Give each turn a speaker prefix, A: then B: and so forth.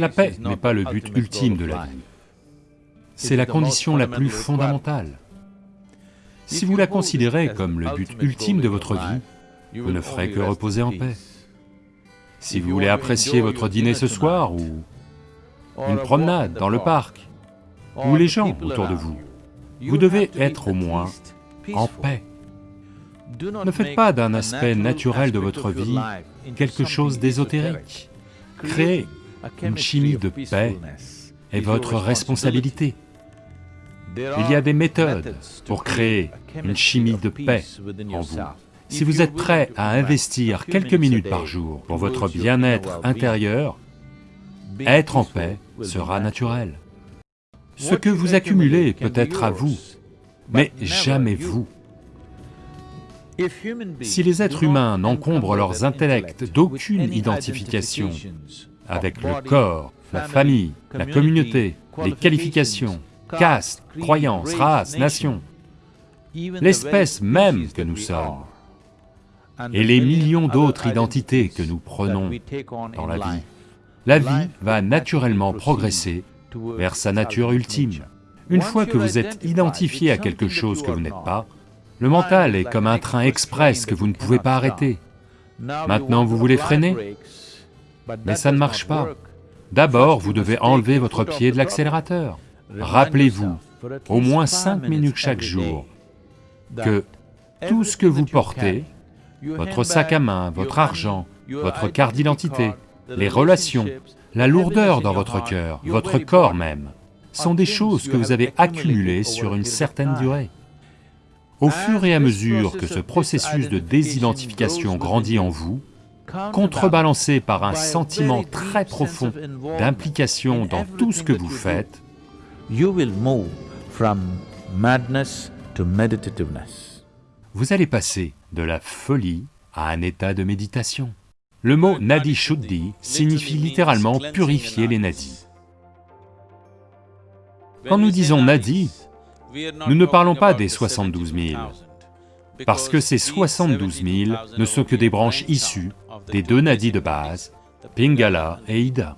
A: La paix n'est pas le but ultime de la vie, c'est la condition la plus fondamentale. Si vous la considérez comme le but ultime de votre vie, vous ne ferez que reposer en paix. Si vous voulez apprécier votre dîner ce soir, ou une promenade dans le parc, ou les gens autour de vous, vous devez être au moins en paix. Ne faites pas d'un aspect naturel de votre vie quelque chose d'ésotérique. Créer une chimie de paix est votre responsabilité. Il y a des méthodes pour créer une chimie de paix en vous. Si vous êtes prêt à investir quelques minutes par jour pour votre bien-être intérieur, être en paix sera naturel. Ce que vous accumulez peut être à vous, mais jamais vous. Si les êtres humains n'encombrent leurs intellects d'aucune identification avec le corps, la famille, la communauté, les qualifications, caste, croyances, race, nation, l'espèce même que nous sommes, et les millions d'autres identités que nous prenons dans la vie, la vie va naturellement progresser vers sa nature ultime. Une fois que vous êtes identifié à quelque chose que vous n'êtes pas, le mental est comme un train express que vous ne pouvez pas arrêter. Maintenant vous voulez freiner, mais ça ne marche pas. D'abord, vous devez enlever votre pied de l'accélérateur. Rappelez-vous, au moins cinq minutes chaque jour, que tout ce que vous portez, votre sac à main, votre argent, votre carte d'identité, les relations, la lourdeur dans votre cœur, votre corps même, sont des choses que vous avez accumulées sur une certaine durée. Au fur et à mesure que ce processus de désidentification grandit en vous, contrebalancé par un sentiment très profond d'implication dans tout ce que vous faites, vous allez passer de la folie à un état de méditation. Le mot Nadi Shuddhi signifie littéralement purifier les nadis. Quand nous disons Nadi, nous ne parlons pas des 72 000, parce que ces 72 000 ne sont que des branches issues des deux nadis de base, Pingala et Ida.